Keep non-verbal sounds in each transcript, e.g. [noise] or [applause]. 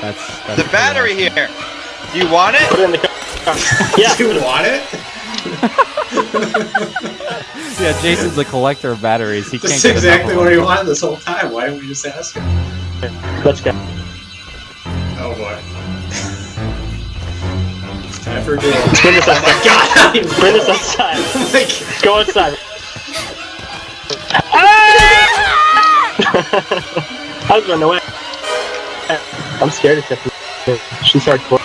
That's, that's The battery here. Do you want Put it? it in the car. [laughs] Yeah. Do you want it? [laughs] Yeah, Jason's a collector of batteries. He can't That's get exactly enough what he wanted this whole time. Why didn't we just ask him? Let's go. Oh boy. It's [laughs] time for a duel. Bring this outside. Oh my outside. god! Bring this oh, outside. Oh my god. Go outside. I was running away. I'm scared of Tiffany. She's hardcore.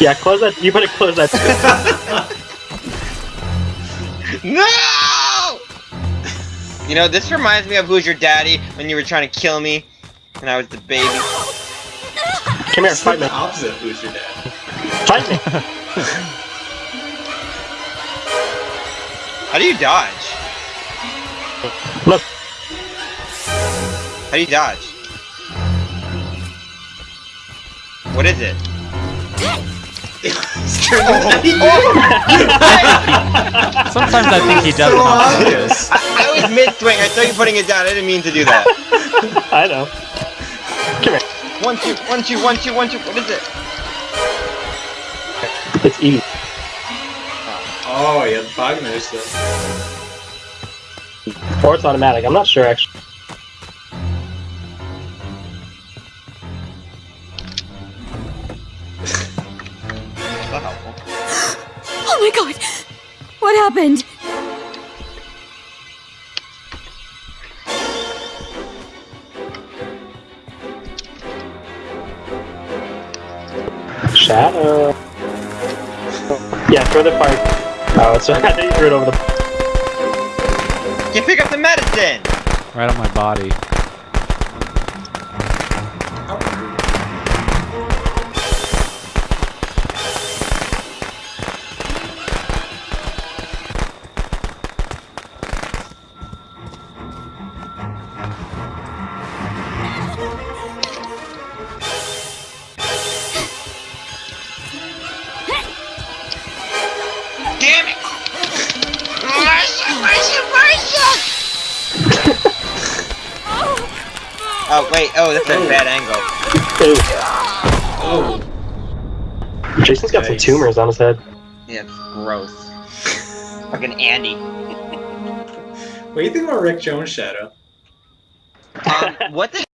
Yeah, close that. You better close that. [laughs] No! You know, this reminds me of Who's Your Daddy when you were trying to kill me and I was the baby. Come here, It's fight me. the opposite of who's your dad. Fight me. How do you dodge? Look. How do you dodge? What is it? He's [laughs] turned Sometimes I think he doesn't know how to do this. I, I was mid swing. I saw you putting it down. I didn't mean to do that. [laughs] I know. Come here. One two one two one two one two. What is it? It's E. Oh, yeah, the fog there still. Or it's automatic. I'm not sure actually. My god! What happened? Shadow. Yeah, throw the fire. Oh, it's I think you threw it over the. You pick up the medicine. Right on my body. Oh wait, oh that's a bad angle. Ooh. Oh. Jason's got some tumors on his head. Yeah, it's gross. Fucking Andy. What do you think about Rick Jones' shadow? Um, what the